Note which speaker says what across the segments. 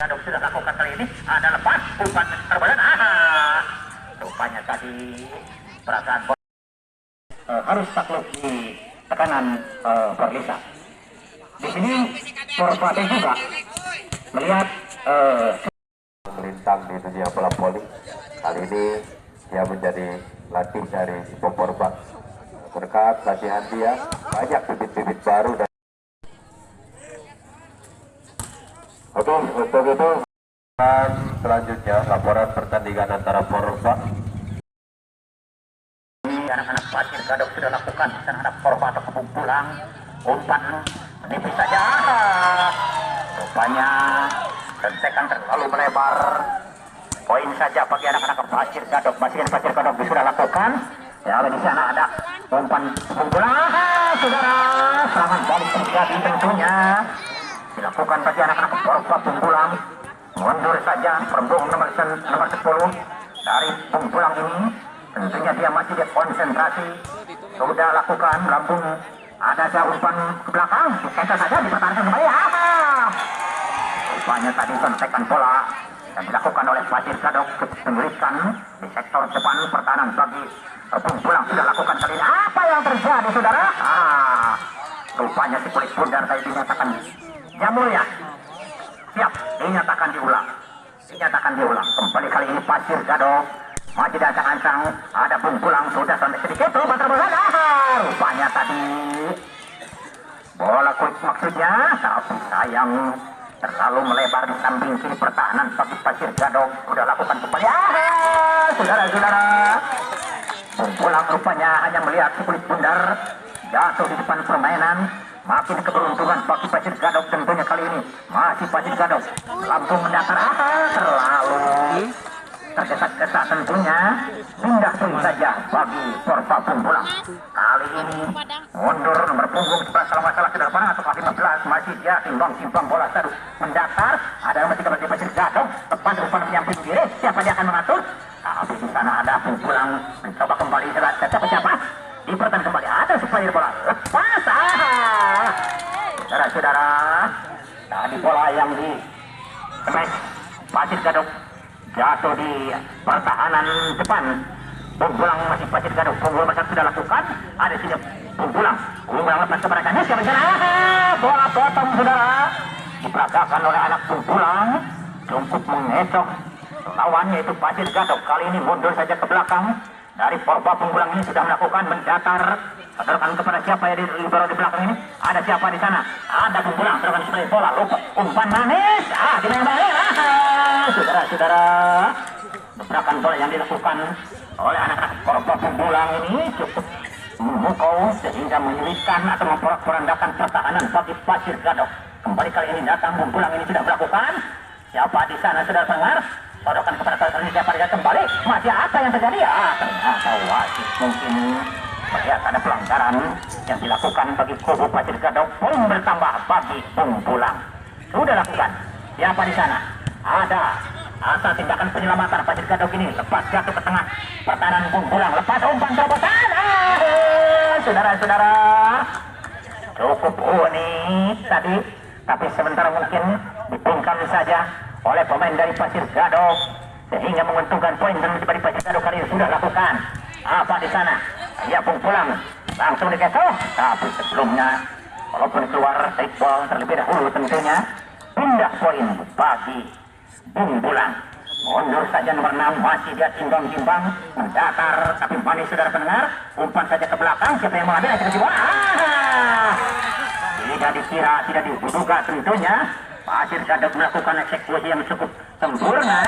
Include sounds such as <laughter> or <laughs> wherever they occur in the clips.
Speaker 1: Gadok sudah lakukan kali ini ada lepas umpan terbadan ah rupanya tadi perasaan eh, harus takluk di tekanan uh, Berlisa di sini Porpate juga melihat eh,
Speaker 2: melintang di dunia bola voli. Kali ini dia menjadi latih dari Poporba. Berkat latihan dia, banyak bibit-bibit baru dan Oke, untuk itu. Dan selanjutnya laporan pertandingan antara Porba
Speaker 1: anak-anak pasir gadok sudah lakukan anak-anak korban atau kebun pulang umpan menipis saja. Rupanya rentekan terlalu melebar. Poin saja bagi anak-anak pasir gadok. Pasir pasir gadok sudah lakukan. Ya di sana ada umpan kebun pulang Ah, saudara serangan balik terjadi tentunya dilakukan bagi anak-anak korban pembulang mundur saja perembung nomor, nomor 10 dari pembulang ini. Tentunya dia masih dia konsentrasi sudah lakukan lambung. Ada saja umpan ke belakang. Dikejar saja dipertahankan kembali. Ah rupanya tadi sontekan bola yang dilakukan oleh Pasir Gadok penggerikan di sektor depan. Pertahanan bagi pembulang sudah lakukan kali ini. Apa yang terjadi saudara? Ah rupanya si kulit bundar tadi dinyatakan yang mulia siap dinyatakan diulang. Dinyatakan diulang. Kembali kali ini pasir gadok maju dan ancang ada pungkulang sudah sampai sedikit. Tuh bola. Ah, rupanya tadi. Bola kulit maksudnya. Tapi sayang terlalu melebar di samping kiri pertahanan bagi pasir gadok sudah lakukan kembali. Saudara-saudara. Pungkulang rupanya hanya melihat kulit bundar jatuh di depan permainan makin keberuntungan bagi Pasir Gadok tentunya kali ini. Masih Pasir Gadok. Langsung mendatar ah, terlalu. Tergesa-gesa tentunya. Pindah pun saja bagi Porpa Pembulang kali ini mundur nomor punggung kalau masalah ke depan atau 15 masih dia timbang-timbang bola terus mendatar ada nomor 13 di Pasir Gadok. Depan depan menyamping kiri siapa dia akan mengatur? Tapi di sana ada Pembulang mencoba kembali. Siapa siapa dipertahan kembali. Ada supaya bola lepas ah saudara-saudara tadi bola yang di smash Gadok jatuh di pertahanan depan. Punggulang masih Pasir Gadok Punggul Masar sudah lakukan. Ada sini Punggulang Punggulang lepas ke mereka sana? Ah, bola potong saudara. Diperagakan oleh anak Punggulang cukup mengesok lawannya itu Pasir Gadok kali ini mundur saja ke belakang. Dari Porba Punggulang ini sudah melakukan mendatar. Sadarkan kepada siapa yang di libero di belakang ini? Ada siapa di sana? Ada Punggulang terus sebagai bola. Lupa umpan manis ah di mana ah, saudara-saudara gebrakan bola yang dilakukan oleh anak-anak Porba Punggulang ini cukup memukau sehingga menyulitkan atau memporak-porandakan pertahanan bagi Pasir Gadok. Kembali kali ini datang Punggulang ini sudah melakukan. Siapa di sana sudah dengar? Sodokan kepada saudara ini siapa dia? Kembali. Masih apa yang terjadi? Ya ternyata wasit mungkin. Melihat ada pelanggaran yang dilakukan bagi kubu Pasir Gadok poin bertambah bagi Punggulang sudah lakukan. Siapa di sana ada. Asal tindakan penyelamatan Pasir Gadok ini lepas jatuh ke tengah. Pertahanan Punggulang lepas umpan terobosan. Saudara-saudara. Cukup unik tadi. Tapi sebentar mungkin dipungkam saja oleh pemain dari Pasir Gadok. Sehingga menguntungkan poin dan dari Pasir Gadok kali ini sudah lakukan. Apa di sana? Ya pun pulang. Langsung dikecoh. Tapi sebelumnya walaupun keluar take ball terlebih dahulu tentunya pindah poin bagi Bung Bulang mundur saja nomor 6 masih dia timbang-timbang mendatar tapi manis saudara pendengar. Umpan saja ke belakang siapa yang mengambil akan bola ah! tidak dikira tidak diduga tentunya. Pasir Gadok melakukan eksekusi yang cukup sempurna.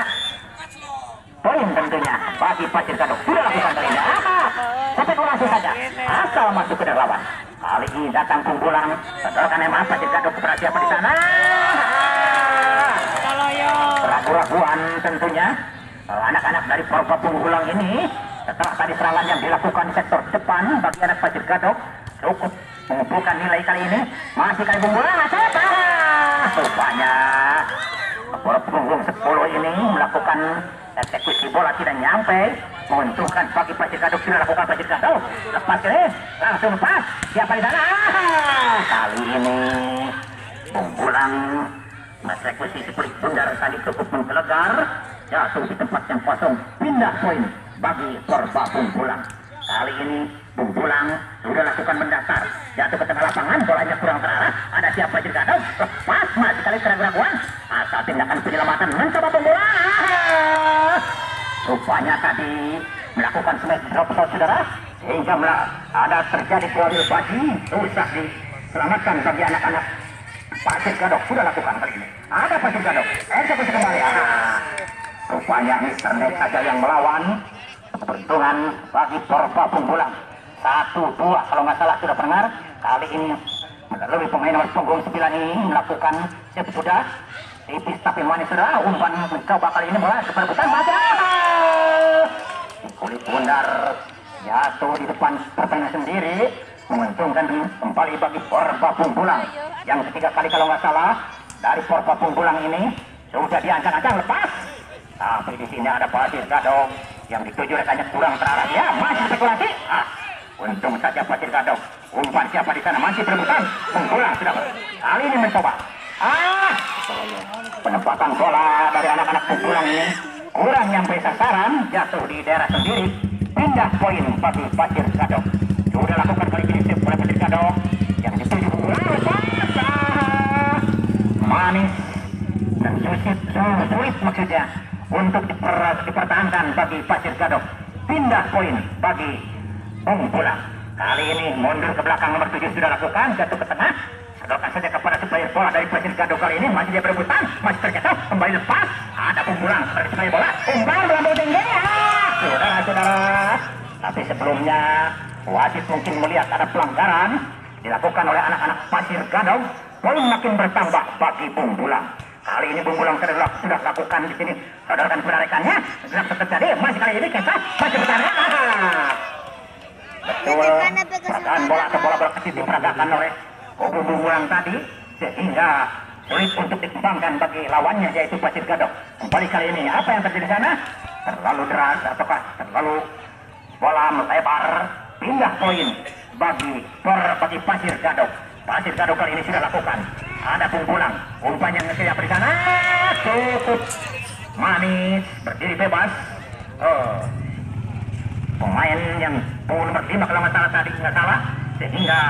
Speaker 1: Poin tentunya bagi Pasir Gadok sudah lakukan ah! spekulasi saja. Asal masuk ke lawan. Kali ini datang punggulang setelahkan emang Pasir Gadok kepada siapa di sana ragu-raguan tentunya. Anak-anak dari Porpa Punggulang ini setelah tadi serangan yang dilakukan di sektor depan bagi anak Pasir Gadok cukup mengumpulkan nilai kali ini. Masih kali Punggulang asep ah, rupanya bola punggung 10 ini melakukan eksekusi bola tidak nyampe. Menguntungkan bagi Pasir Gadok sudah lakukan Pasir Gadok. Lepas kiri langsung pas siapa di sana? Kali ini Punggulang eksekusi si kulit bundar tadi cukup menggelegar. Jatuh di tempat yang kosong. Pindah poin bagi Porba Bungkulang kali ini Bungkulang sudah lakukan mendasar jatuh ke tengah lapangan bolanya kurang terarah. Ada siapa juga dong lepas masih kali keraguan asal tindakan penyelamatan mencoba Bungkulang rupanya tadi melakukan smash drop saudara sehingga ada terjadi kualil baju susah diselamatkan bagi anak-anak Pasir Gadok sudah lakukan kali ini. Ada Pasir Gadok. Eksekusi kembali. Ah, rupanya Mister Net saja yang melawan. Keberuntungan bagi Porba Punggulang. Satu, dua, kalau nggak salah sudah pendengar. Kali ini lebih pemain nomor punggung sembilan ini melakukan siap sudah. Tipis tapi manis sudah. Umpan mencoba kali ini mulai keperebutan. Masa. Kulit bundar jatuh di depan pertandingan sendiri menguntungkan kembali bagi Porba Punggulang yang ketiga kali kalau nggak salah dari Porba Punggulang ini sudah diancang-ancang lepas. Tapi di sini ada Pasir Gadong yang dituju rekannya kurang terarah. Ya masih spekulasi. Ah, untung saja Pasir Gadong umpan siapa di sana? Masih berebutan Punggulang sudah. Kali ini mencoba. Ah penempatan bola dari anak-anak Punggulang ini. Kurang nyampe sasaran jatuh di daerah sendiri. Pindah poin bagi Pasir Gadong sudah lakukan kali ini sip oleh Pasir Gadong yang dituju manis dan sulit, sulit maksudnya untuk diper, dipertahankan bagi Pasir Gadok. Pindah poin bagi Bung Pulang. Kali ini mundur ke belakang nomor 7 sudah lakukan jatuh ke tengah. Sedangkan saja kepada supplier bola dari Pasir Gadok kali ini. Masih dia berebutan masih terjatuh kembali lepas. Ada Pulang sebagai supplier bola. Umpan melambung tinggi. Ah, saudara-saudara. Tapi sebelumnya wasit mungkin melihat ada pelanggaran dilakukan oleh anak-anak Pasir Gadok poin makin bertambah bagi Bung Bulang. Kali ini Bung Bulang sudah, sudah lakukan di sini. Saudarakan penarikannya. Sudah terjadi. Masih kali ini kita masih bertahan. Betul. Perasaan bola atau bola berkecil diperagakan oleh Bung Bulang tadi. Sehingga sulit untuk dikembangkan bagi lawannya yaitu Pasir Gadok. Kembali kali ini apa yang terjadi di sana? Terlalu deras ataukah terlalu bola melebar pindah poin bagi por bagi Pasir Gadok. Pasir Gadok kali ini sudah lakukan. Ada pungkulan. Umpan yang siap di sana. Cukup manis. Berdiri bebas. Oh. Pemain yang nomor 5 kalau salah tadi nggak salah. Sehingga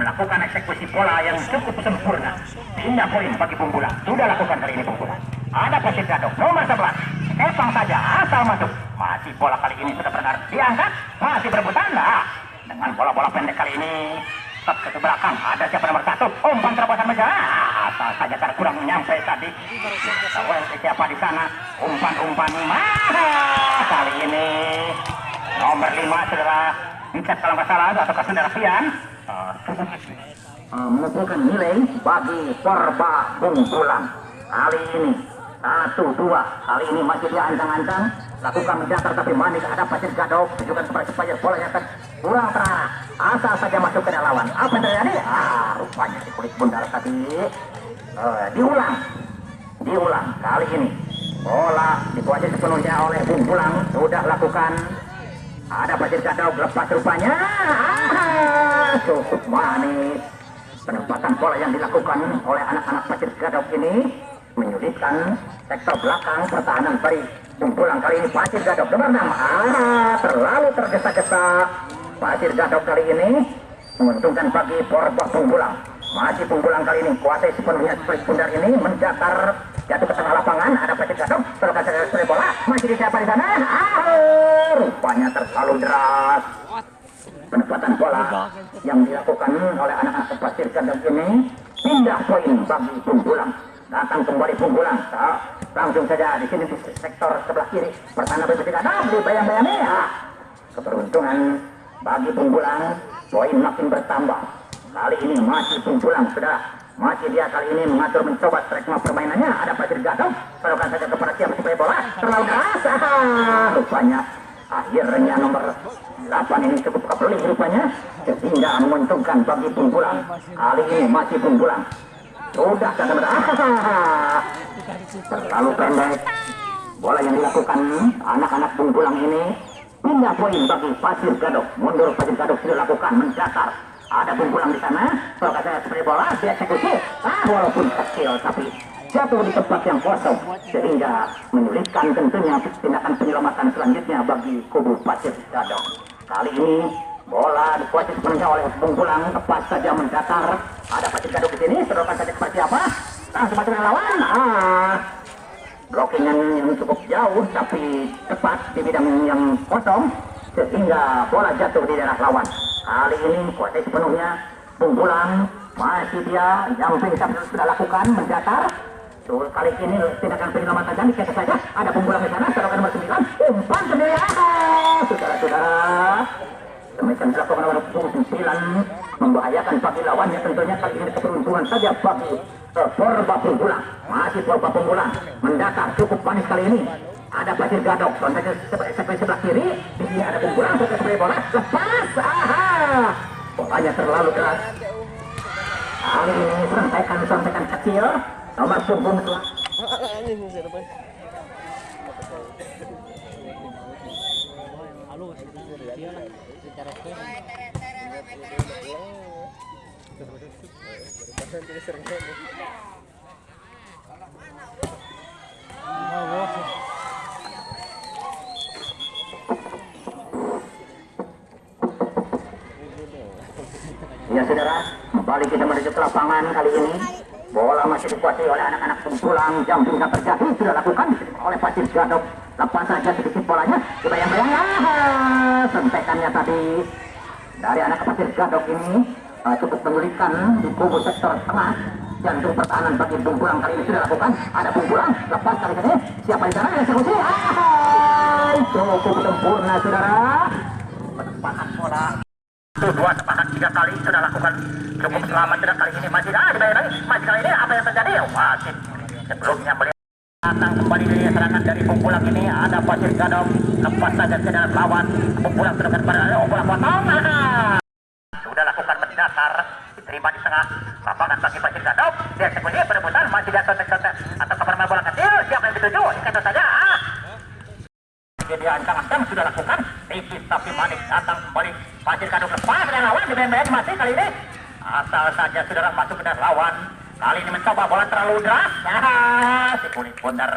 Speaker 1: melakukan eksekusi bola yang cukup sempurna. Pindah poin bagi pungkulan. Sudah lakukan kali ini pungkulan. Ada Pasir Gadok nomor 11. Kepang saja asal masuk. Masih bola kali ini sudah benar diangkat. Masih berebutan. Nah, dengan bola-bola pendek kali ini tetap ke belakang. Ada siapa nomor satu? Umpan terobosan meja. Asal saja karena kurang nyampe tadi. Tahu siapa di sana? Umpan-umpan. Mah kali ini. Nomor lima saudara. Bicat kalau nggak salah atau ke saudara Pian uh, mengumpulkan nilai bagi Porba Bungkulang kali ini satu dua. Kali ini masih dia ancang-ancang. Lakukan mendatar tapi manis. Ada pasir gadok. Tunjukkan kepada supaya bola yang kurang terarah. Asal saja masuk ke lawan apa yang terjadi? Ah rupanya di kulit bundar tadi uh, diulang. Diulang. Kali ini. Bola dikuasai sepenuhnya oleh Bung Pulang. Sudah lakukan. Ada pasir gadok. Lepas rupanya. Ah, cukup manis. Penempatan bola yang dilakukan oleh anak-anak pasir gadok ini menyulitkan sektor belakang pertahanan dari Pulang kali ini Pasir Gadok nomor 6 ah, terlalu tergesa-gesa. Pasir Gadok kali ini menguntungkan bagi Porba Punggulang. Masih Punggulang kali ini kuasai sepenuhnya split pundar ini mendatar jatuh ke tengah lapangan. Ada Pasir Gadok terlepas dari bola. Masih di siapa di sana? Ah, rupanya terlalu deras. Penempatan bola yang dilakukan oleh anak-anak Pasir Gadok ini pindah poin bagi Punggulang datang kembali Punggulang langsung saja di sini di sektor sebelah kiri. Pertahanan berbeda ada di bayang-bayang ya keberuntungan bagi Punggulang poin makin bertambah. Kali ini masih Punggulang sudah. Masih dia kali ini mengatur mencoba strekma permainannya. Ada Pasir Gadong pelukan saja kepada siapa supaya bola terlalu keras. Rupanya akhirnya nomor 8 ini cukup kepelih rupanya. Sehingga menguntungkan bagi Punggulang kali ini masih Punggulang sudah kata terlalu pendek. Bola yang dilakukan anak-anak Punggulang ini. Pindah poin bagi Pasir Gadok. Mundur Pasir Gadok sudah lakukan mendatar ada Punggulang di sana. Kalau kata seperti bola dieksekusi ah walaupun kecil tapi jatuh di tempat yang kosong. Sehingga menyulitkan tentunya tindakan penyelamatan selanjutnya bagi kubu Pasir Gadok. Kali ini bola dikuasai sepenuhnya oleh Bung Pulang. Tepat saja mendatar. Ada Pasir Gadok di sini, sedotan saja seperti apa? Masuk ke lawan. Ah, blockingan yang cukup jauh tapi tepat di bidang yang kosong sehingga bola jatuh di daerah lawan. Kali ini kuasai sepenuhnya. Bung Pulang masih dia. Yang bisa sudah lakukan mendatar. Tuh, kali ini tindakan penyelamatan dan kita saja. Ada pembulang di sana serangan nomor 9 umpan sendiri ah, saudara-saudara. Demikian dilakukan nomor 9 membahayakan bagi lawannya tentunya kali ini keberuntungan saja bagi uh, Porba Pembulang masih Porba Pembulang mendatar cukup panis kali ini. Ada pasir gadok. Kontaknya sampai sebelah kiri. Di sini ada Pembulang sebagai bola. Lepas. Aha. Bolanya terlalu keras. Kali ini sampaikan sampaikan kecil. Nomor punggung <laughs> Ya saudara, kembali kita menuju ke lapangan kali ini. Bola masih dikuasai oleh anak-anak pempulang. Jam bisa terjadi, sudah lakukan oleh Pasir Gadok. Lepas saja sedikit bolanya, dibayang-bayang. Ah, sentekannya tadi dari anak Pasir Gadok ini uh, cukup menyulitkan di kubu sektor tengah. Jantung pertahanan bagi Bungkulang kali ini sudah lakukan. Ada Bungkulang, lepas kali ini. Siapa di sana yang eksekusi? Ah, cukup sempurna saudara. Penempatan bola dua sepakat tiga kali sudah lakukan. Cukup selamat sudah kali ini. Masih ah dibayar lagi. Masih kali ini apa yang terjadi? Wasit sebelumnya melihat datang kembali dari serangan dari pempulang ini. Ada pasir gadong lepas saja ke dalam lawan. Pempulang terdekat oh bola potong ah. sudah lakukan mendasar diterima di tengah. Lapangan bagi pasir gadong dia eksekusi perebutan. Masih jatuh contek atau keperma bola kecil. Siapa yang dituju? Ikat saja. Dia ancang-ancang sudah lakukan tipis tapi manis datang kembali pasir kadung lepas dan lawan di main masih kali ini. Asal saja saudara masuk ke dalam lawan. Kali ini mencoba bola terlalu deras. Nah, si kulit bundar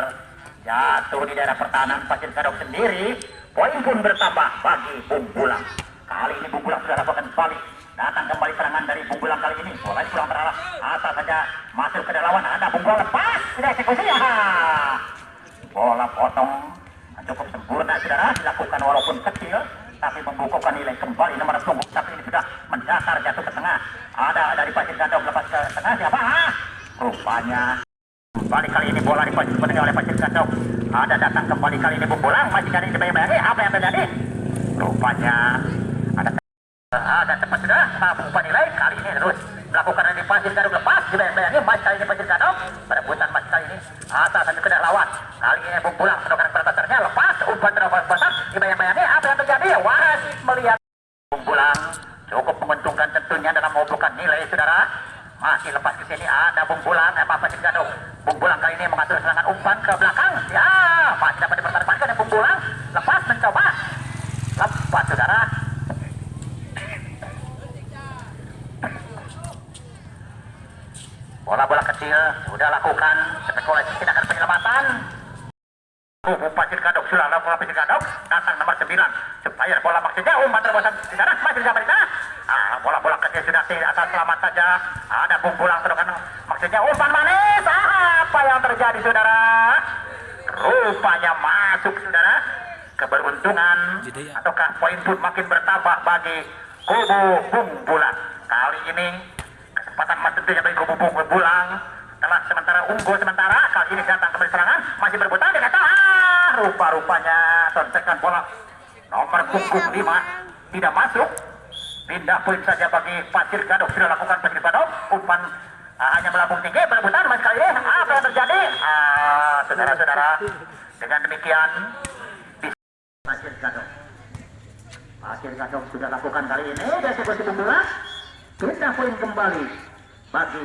Speaker 1: jatuh di daerah pertahanan pasir kadung sendiri. Poin pun bertambah bagi Bung Bulang. Kali ini Bung Bulang sudah lakukan balik datang kembali serangan dari Bung Bulang kali ini. Bola pulang terarah asal saja masuk ke dalam lawan. Ada Bung Bulang lepas. Tidak eksekusi. Ya bola potong cukup sempurna saudara dilakukan walaupun kecil tapi membukukan nilai kembali nomor punggung tapi ini sudah mendasar jatuh ke tengah. Ada dari pasir gadong lepas ke tengah siapa? Ah rupanya. Kembali kali ini bola dipasir oleh pasir gadong ada datang kembali kali ini bola masih kali ini bayang-bayangi apa yang terjadi? Rupanya. Ada ada tepat sudah mampu nilai. Kali ini terus melakukan dari pasir gadong lepas dibayang-bayangi masih kali ini pasir gadong perebutan masih kali ini. Asal satu kena lawan. Kali ini Pulang sedokan perbatarnya umpan terlalu besar dibayang-bayangi apa yang terjadi? Wasit melihat Bung Pulang cukup menguntungkan tentunya dalam mengumpulkan nilai saudara. Masih lepas ke sini ada Bung Pulang apa apa gadung Bung Pulang kali ini mengatur serangan umpan ke belakang. Ya masih dapat dipertahankan oleh Bung Pulang lepas mencoba. Lepas saudara. Bola-bola kecil sudah lakukan. Spekulasi tindakan penyelamatan gadok sudah lakukan pasir gadok datang nomor 9 supaya bola maksudnya umpan terbosan di sana masih di sana. Ah, bola-bola kecil sudah tidak atas selamat saja. Ada kumpulan sedokan maksudnya umpan manis ah, apa yang terjadi saudara? Rupanya masuk saudara. Keberuntungan ataukah poin pun makin bertambah bagi kubu kumpulan kali ini kesempatan mas tentunya bagi kubu kumpulan telah sementara unggul sementara. Kali ini datang kembali serangan masih berputar dia kata ah rupa-rupanya sontekan bola. Nomor punggung 5 tidak masuk. Pindah poin saja bagi Pasir Gadok. Sudah lakukan Pasir Gadok. Umpan ah, hanya melambung tinggi. Berebutan mas kali ini. Apa yang terjadi? Ah saudara-saudara. Dengan demikian Pasir Gadok. Pasir Gadok sudah lakukan kali ini. Dia sebuah bola pindah poin kembali bagi